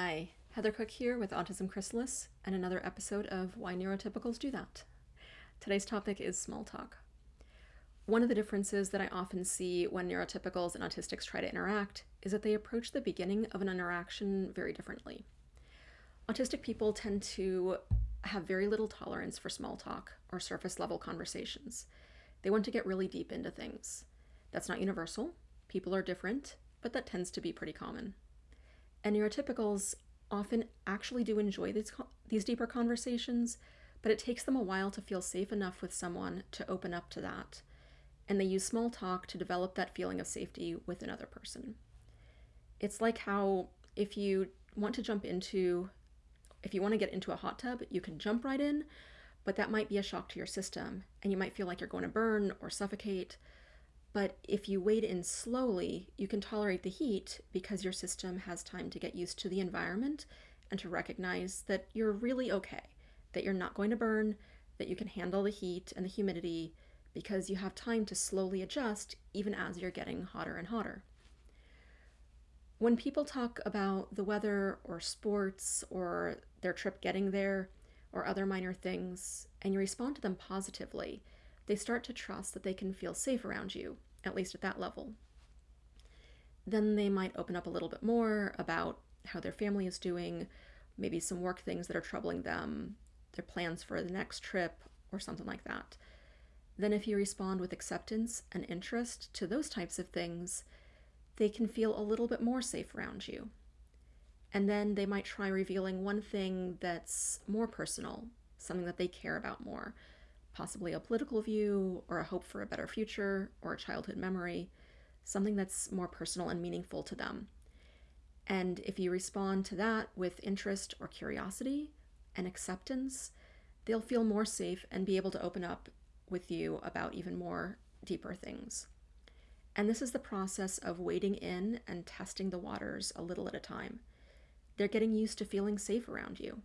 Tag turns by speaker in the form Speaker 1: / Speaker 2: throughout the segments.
Speaker 1: Hi, Heather Cook here with Autism Chrysalis and another episode of Why Neurotypicals Do That. Today's topic is small talk. One of the differences that I often see when neurotypicals and autistics try to interact is that they approach the beginning of an interaction very differently. Autistic people tend to have very little tolerance for small talk or surface level conversations. They want to get really deep into things. That's not universal. People are different, but that tends to be pretty common. And neurotypicals often actually do enjoy these, these deeper conversations, but it takes them a while to feel safe enough with someone to open up to that. And they use small talk to develop that feeling of safety with another person. It's like how if you want to jump into, if you want to get into a hot tub, you can jump right in, but that might be a shock to your system and you might feel like you're going to burn or suffocate. But if you wade in slowly, you can tolerate the heat because your system has time to get used to the environment and to recognize that you're really okay, that you're not going to burn, that you can handle the heat and the humidity because you have time to slowly adjust even as you're getting hotter and hotter. When people talk about the weather or sports or their trip getting there or other minor things, and you respond to them positively, they start to trust that they can feel safe around you at least at that level. Then they might open up a little bit more about how their family is doing, maybe some work things that are troubling them, their plans for the next trip, or something like that. Then, if you respond with acceptance and interest to those types of things, they can feel a little bit more safe around you. And then they might try revealing one thing that's more personal, something that they care about more, possibly a political view or a hope for a better future or a childhood memory, something that's more personal and meaningful to them. And if you respond to that with interest or curiosity and acceptance, they'll feel more safe and be able to open up with you about even more deeper things. And this is the process of wading in and testing the waters a little at a time. They're getting used to feeling safe around you.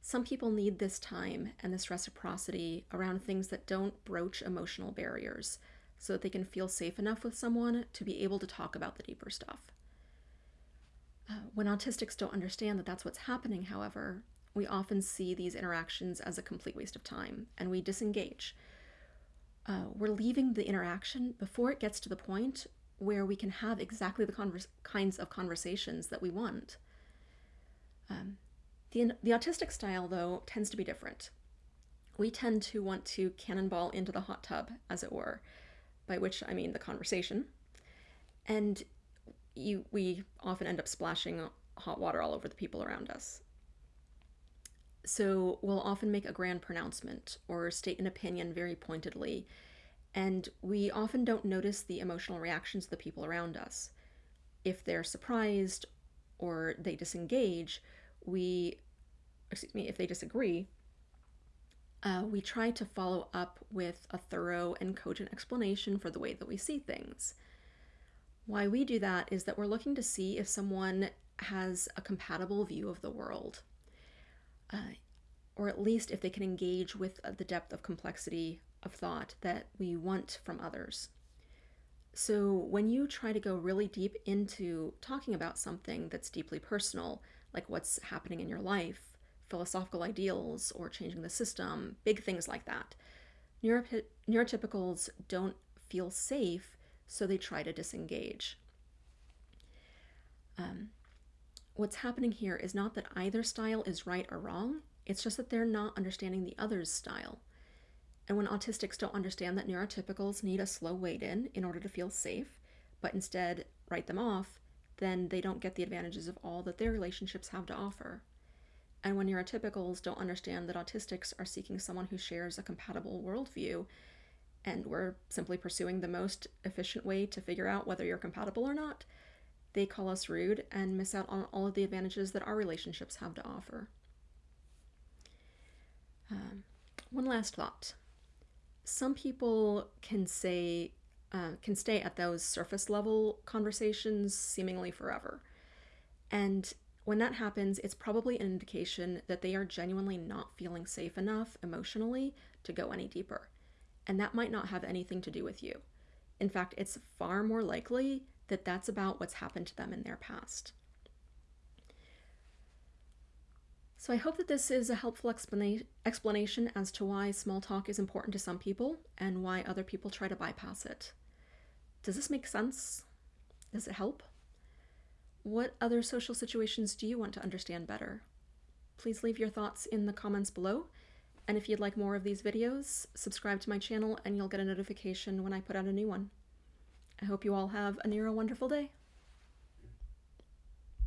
Speaker 1: Some people need this time and this reciprocity around things that don't broach emotional barriers so that they can feel safe enough with someone to be able to talk about the deeper stuff. Uh, when autistics don't understand that that's what's happening, however, we often see these interactions as a complete waste of time and we disengage. Uh, we're leaving the interaction before it gets to the point where we can have exactly the kinds of conversations that we want. Um, the, the autistic style, though, tends to be different. We tend to want to cannonball into the hot tub, as it were, by which I mean the conversation. And you, we often end up splashing hot water all over the people around us. So we'll often make a grand pronouncement or state an opinion very pointedly, and we often don't notice the emotional reactions of the people around us. If they're surprised or they disengage, we, excuse me, if they disagree, uh, we try to follow up with a thorough and cogent explanation for the way that we see things. Why we do that is that we're looking to see if someone has a compatible view of the world, uh, or at least if they can engage with the depth of complexity of thought that we want from others. So, when you try to go really deep into talking about something that's deeply personal, like what's happening in your life, philosophical ideals, or changing the system, big things like that. neurotypicals don't feel safe, so they try to disengage. Um, what's happening here is not that either style is right or wrong, it's just that they're not understanding the other's style. And when autistics don't understand that neurotypicals need a slow wade in in order to feel safe, but instead write them off, then they don't get the advantages of all that their relationships have to offer. And when neurotypicals don't understand that autistics are seeking someone who shares a compatible worldview, and we're simply pursuing the most efficient way to figure out whether you're compatible or not, they call us rude and miss out on all of the advantages that our relationships have to offer. Um, one last thought. Some people can say uh, can stay at those surface level conversations seemingly forever. And when that happens, it's probably an indication that they are genuinely not feeling safe enough emotionally to go any deeper. And that might not have anything to do with you. In fact, it's far more likely that that's about what's happened to them in their past. So I hope that this is a helpful explana- explanation as to why small talk is important to some people and why other people try to bypass it. Does this make sense? Does it help? What other social situations do you want to understand better? Please leave your thoughts in the comments below. And if you'd like more of these videos, subscribe to my channel and you'll get a notification when I put out a new one. I hope you all have a near wonderful day.